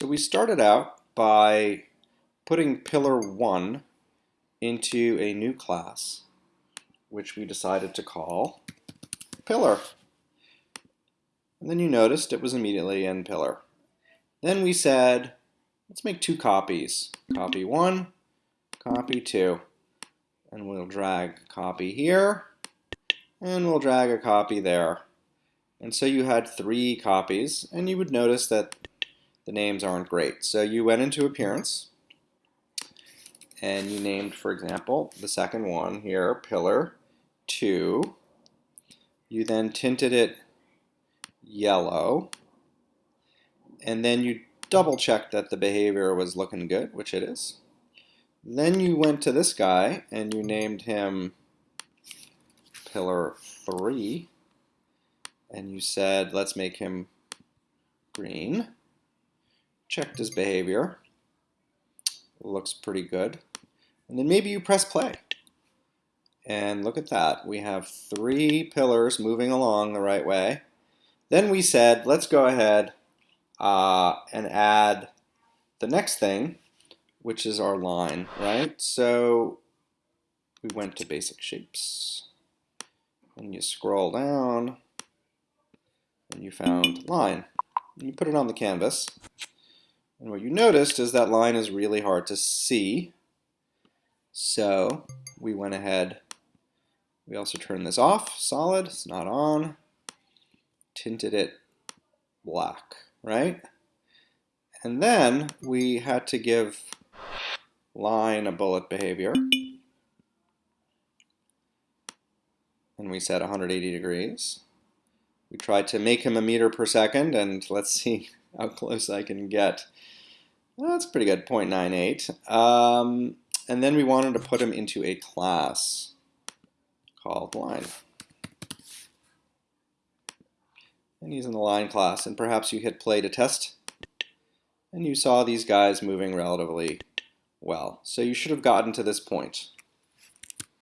So we started out by putting pillar 1 into a new class, which we decided to call pillar. And then you noticed it was immediately in pillar. Then we said, let's make two copies. Copy 1, copy 2. And we'll drag copy here, and we'll drag a copy there. And so you had three copies, and you would notice that the names aren't great. So you went into Appearance, and you named, for example, the second one here, Pillar 2. You then tinted it yellow, and then you double checked that the behavior was looking good, which it is. Then you went to this guy, and you named him Pillar 3, and you said, let's make him green checked his behavior. Looks pretty good. And then maybe you press play. And look at that. We have three pillars moving along the right way. Then we said, let's go ahead uh, and add the next thing, which is our line, right? So we went to basic shapes. And you scroll down, and you found line. And you put it on the canvas. And what you noticed is that line is really hard to see. So we went ahead, we also turned this off, solid, it's not on, tinted it black, right? And then we had to give line a bullet behavior. And we set 180 degrees. We tried to make him a meter per second, and let's see how close I can get. Well, that's pretty good, 0.98. Um, and then we wanted to put him into a class called line. And he's in the line class, and perhaps you hit play to test, and you saw these guys moving relatively well. So you should have gotten to this point.